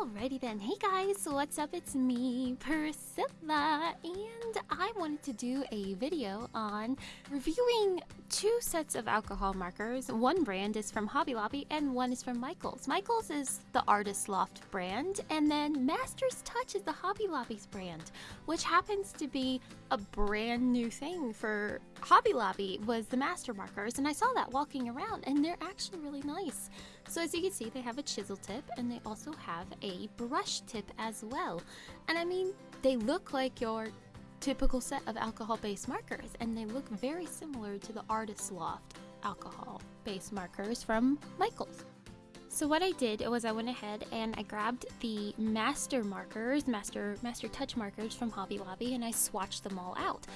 Alrighty then, hey guys, what's up? It's me, Priscilla, and I wanted to do a video on reviewing two sets of alcohol markers. One brand is from Hobby Lobby and one is from Michaels. Michaels is the Artist Loft brand, and then Master's Touch is the Hobby Lobby's brand, which happens to be a brand new thing for Hobby Lobby was the master markers, and I saw that walking around, and they're actually really nice. So as you can see, they have a chisel tip, and they also have a brush tip as well. And I mean, they look like your typical set of alcohol-based markers, and they look very similar to the Artist Loft alcohol-based markers from Michaels. So what I did was I went ahead and I grabbed the master markers, master master touch markers from Hobby Lobby and I swatched them all out.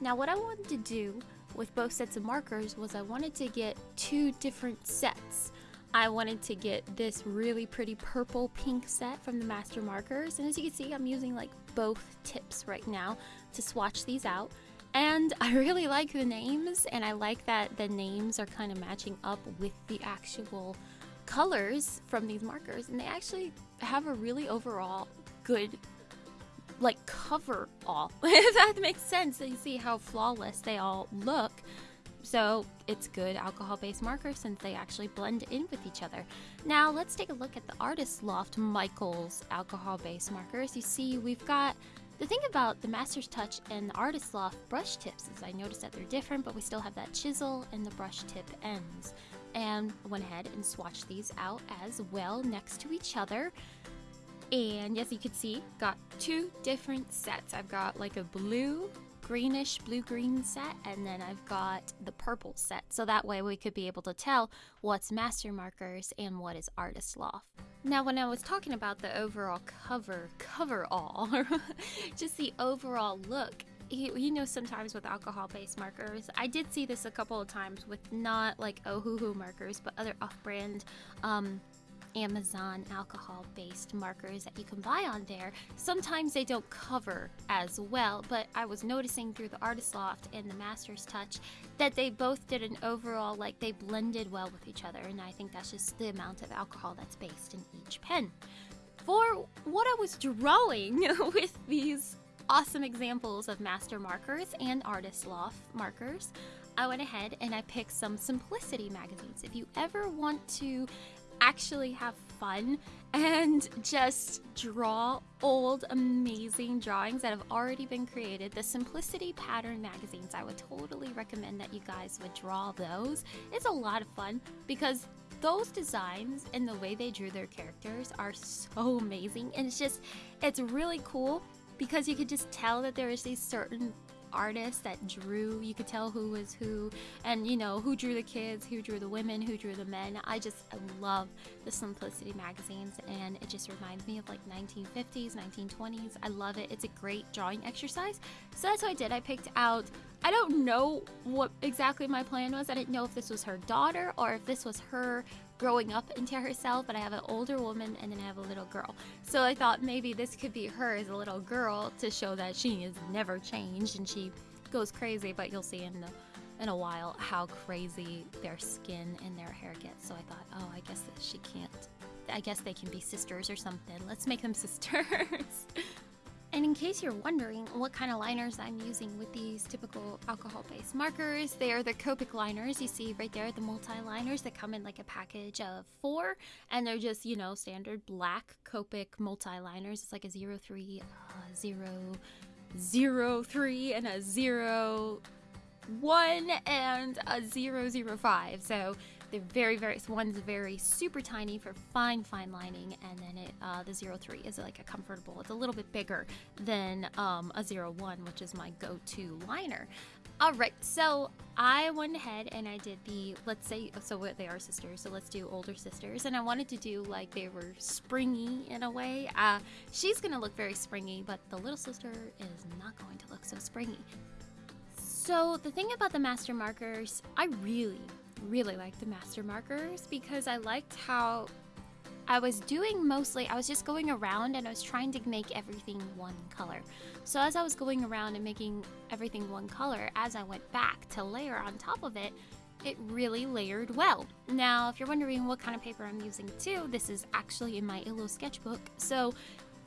Now what I wanted to do with both sets of markers was I wanted to get two different sets. I wanted to get this really pretty purple pink set from the master markers and as you can see I'm using like both tips right now to swatch these out. And I really like the names and I like that the names are kind of matching up with the actual colors from these markers. And they actually have a really overall good like cover all if that makes sense. You see how flawless they all look. So it's good alcohol based markers since they actually blend in with each other. Now let's take a look at the artist loft michaels alcohol based markers. You see we've got the thing about the Master's Touch and the Artist Loft brush tips is I noticed that they're different, but we still have that chisel and the brush tip ends. And went ahead and swatched these out as well next to each other. And as you can see, got two different sets. I've got like a blue, greenish, blue-green set, and then I've got the purple set. So that way we could be able to tell what's master markers and what is artist loft. Now when I was talking about the overall cover, cover all, just the overall look, you, you, know sometimes with alcohol-based markers i did see this a couple of times with not like ohuhu markers but other off-brand um, Amazon alcohol based markers that you can buy on there. Sometimes they don't cover as well, but I was noticing through the Artist Loft and the Master's Touch that they both did an overall, like they blended well with each other, and I think that's just the amount of alcohol that's based in each pen. For what I was drawing with these awesome examples of master markers and artist loft markers, I went ahead and I picked some Simplicity magazines. If you ever want to actually have fun and just draw old amazing drawings that have already been created. The Simplicity Pattern magazines, I would totally recommend that you guys would draw those. It's a lot of fun because those designs and the way they drew their characters are so amazing and it's just it's really cool because you could just tell that there is these certain artists that drew. You could tell who was who, and you know who drew the kids, who drew the women, who drew the men. I just I love the Simplicity magazines, and it just reminds me of like 1950s, 1920s. I love it. It's a great drawing exercise. So that's what I did. I picked out. I don't know what exactly my plan was. I didn't know if this was her daughter or if this was her growing up into herself, but I have an older woman and then I have a little girl. So I thought maybe this could be her as a little girl to show that she has never changed and she goes crazy, but you'll see in the in a while how crazy their skin and their hair gets. So I thought, oh, I guess that she can't. I guess they can be sisters or something. Let's make them sisters. In case you're wondering what kind of liners I'm using with these typical alcohol-based markers, they are the Copic liners. You see right there, the multi-liners that come in like a package of four, and they're just, you know, standard black Copic multi-liners. It's like a 03, uh, 0, 03, and a 0, 1, and a 005. So they're very, very, one's very super tiny for fine, fine lining, and then it, uh, the 03 is like a comfortable, it's a little bit bigger than um, a 01, which is my go-to liner. All right, so I went ahead and I did the, let's say, so they are sisters, so let's do older sisters. And I wanted to do like they were springy in a way. Uh, she's gonna look very springy, but the little sister is not going to look so springy. So the thing about the master markers, I really, really liked the master markers because I liked how I was doing mostly, I was just going around and I was trying to make everything one color. So as I was going around and making everything one color, as I went back to layer on top of it, it really layered well. Now, if you're wondering what kind of paper I'm using too, this is actually in my Illo sketchbook. So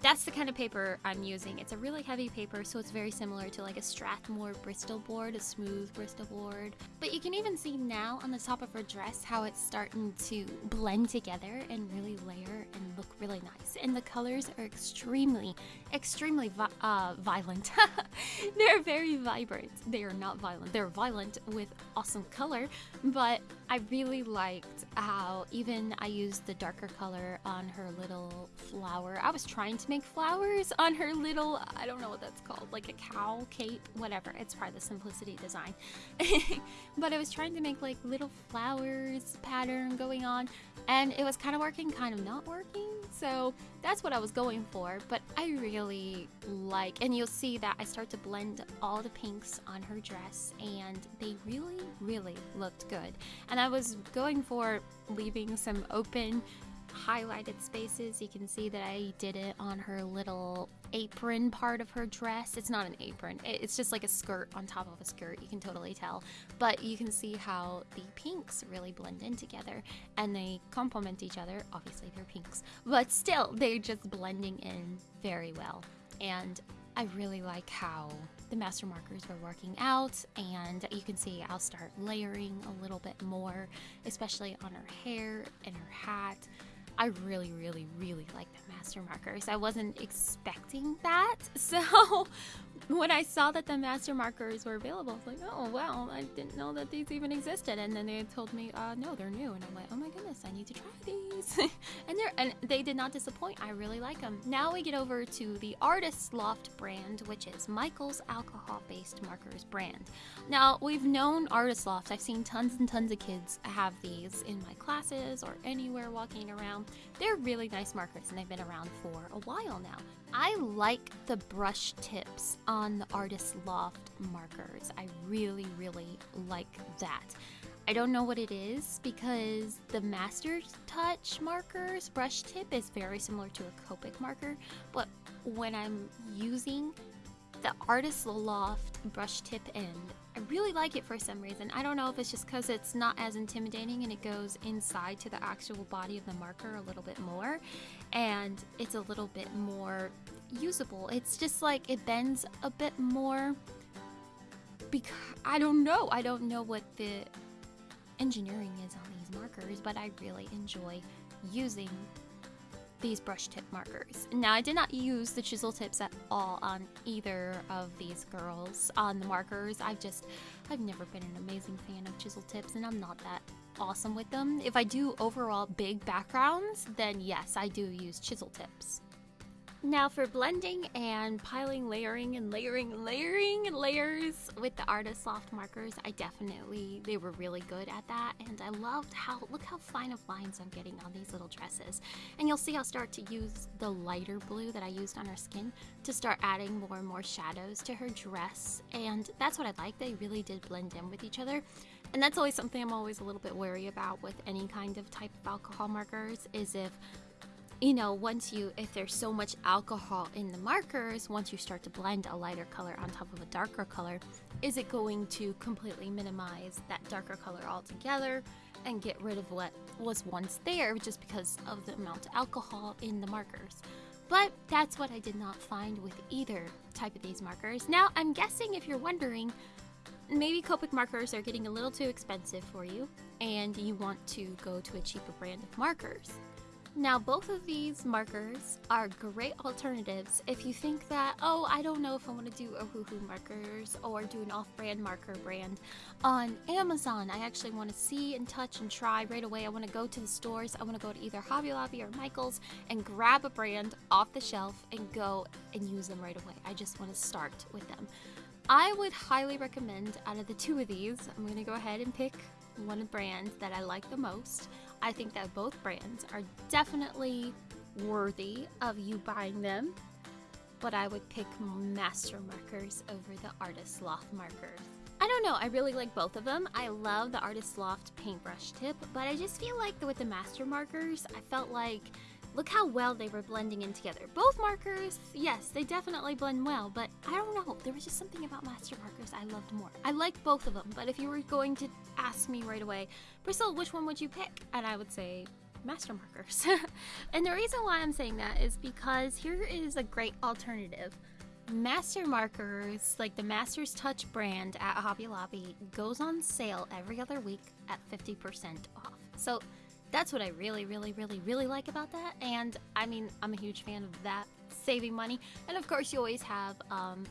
that's the kind of paper I'm using. It's a really heavy paper, so it's very similar to like a Strathmore Bristol board, a smooth Bristol board. But you can even see now on the top of her dress how it's starting to blend together and really layer and look really nice. And the colors are extremely, extremely vi uh, violent. They're very vibrant. They are not violent. They're violent with awesome color, but I really liked how even I used the darker color on her little flower. I was trying to make flowers on her little, I don't know what that's called, like a cow cape, whatever. It's part of the Simplicity design. but I was trying to make like little flowers pattern going on and it was kind of working, kind of not working. So that's what I was going for. But I really like, and you'll see that I start to blend all the pinks on her dress, and they really, really looked good. And I was going for leaving some open highlighted spaces. You can see that I did it on her little apron part of her dress. It's not an apron, it's just like a skirt on top of a skirt. You can totally tell. But you can see how the pinks really blend in together and they complement each other. Obviously, they're pinks, but still, they're just blending in very well. And I really like how the master markers were working out and you can see I'll start layering a little bit more especially on her hair and her hat I really, really, really like the master markers. I wasn't expecting that. So when I saw that the master markers were available, I was like, oh, wow, I didn't know that these even existed. And then they told me, uh, no, they're new. And I'm like, oh my goodness, I need to try these. and, they're, and they did not disappoint. I really like them. Now we get over to the Artist Loft brand, which is Michael's alcohol-based markers brand. Now, we've known Artist Loft. I've seen tons and tons of kids have these in my classes or anywhere walking around. They're really nice markers and they've been around for a while now. I like the brush tips on the Artist Loft markers. I really, really like that. I don't know what it is because the Master Touch markers brush tip is very similar to a Copic marker, but when I'm using the Artist Loft brush tip end, I really like it for some reason. I don't know if it's just because it's not as intimidating and it goes inside to the actual body of the marker a little bit more and it's a little bit more usable. It's just like it bends a bit more because I don't know. I don't know what the engineering is on these markers, but I really enjoy using these brush tip markers. Now, I did not use the chisel tips at all on either of these girls on the markers. I've just, I've never been an amazing fan of chisel tips and I'm not that awesome with them. If I do overall big backgrounds, then yes, I do use chisel tips. Now for blending and piling, layering and layering layering layers with the Artist Loft markers, I definitely, they were really good at that. And I loved how, look how fine of lines I'm getting on these little dresses. And you'll see I'll start to use the lighter blue that I used on her skin to start adding more and more shadows to her dress. And that's what I like, they really did blend in with each other. And that's always something I'm always a little bit wary about with any kind of type of alcohol markers is if you know, once you, if there's so much alcohol in the markers, once you start to blend a lighter color on top of a darker color, is it going to completely minimize that darker color altogether and get rid of what was once there just because of the amount of alcohol in the markers? But that's what I did not find with either type of these markers. Now, I'm guessing if you're wondering, maybe Copic markers are getting a little too expensive for you and you want to go to a cheaper brand of markers. Now, both of these markers are great alternatives if you think that, oh, I don't know if I want to do Ohuhu markers or do an off-brand marker brand on Amazon. I actually want to see and touch and try right away. I want to go to the stores. I want to go to either Hobby Lobby or Michael's and grab a brand off the shelf and go and use them right away. I just want to start with them. I would highly recommend out of the two of these, I'm going to go ahead and pick one brand that I like the most. I think that both brands are definitely worthy of you buying them, but I would pick Master Markers over the Artist Loft markers. I don't know, I really like both of them. I love the Artist Loft paintbrush tip, but I just feel like with the Master Markers, I felt like Look how well they were blending in together. Both markers, yes, they definitely blend well, but I don't know. There was just something about master markers I loved more. I like both of them, but if you were going to ask me right away, Priscilla, which one would you pick? And I would say master markers. and the reason why I'm saying that is because here is a great alternative. Master Markers, like the Master's Touch brand at Hobby Lobby, goes on sale every other week at 50% off. So that's what I really, really, really, really like about that. And I mean, I'm a huge fan of that, saving money. And of course, you always have um,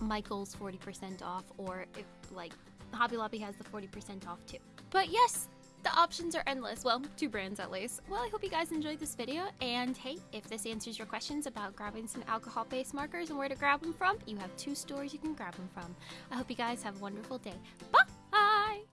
Michael's 40% off, or if like Hobby Lobby has the 40% off too. But yes, the options are endless. Well, two brands at least. Well, I hope you guys enjoyed this video. And hey, if this answers your questions about grabbing some alcohol-based markers and where to grab them from, you have two stores you can grab them from. I hope you guys have a wonderful day. Bye!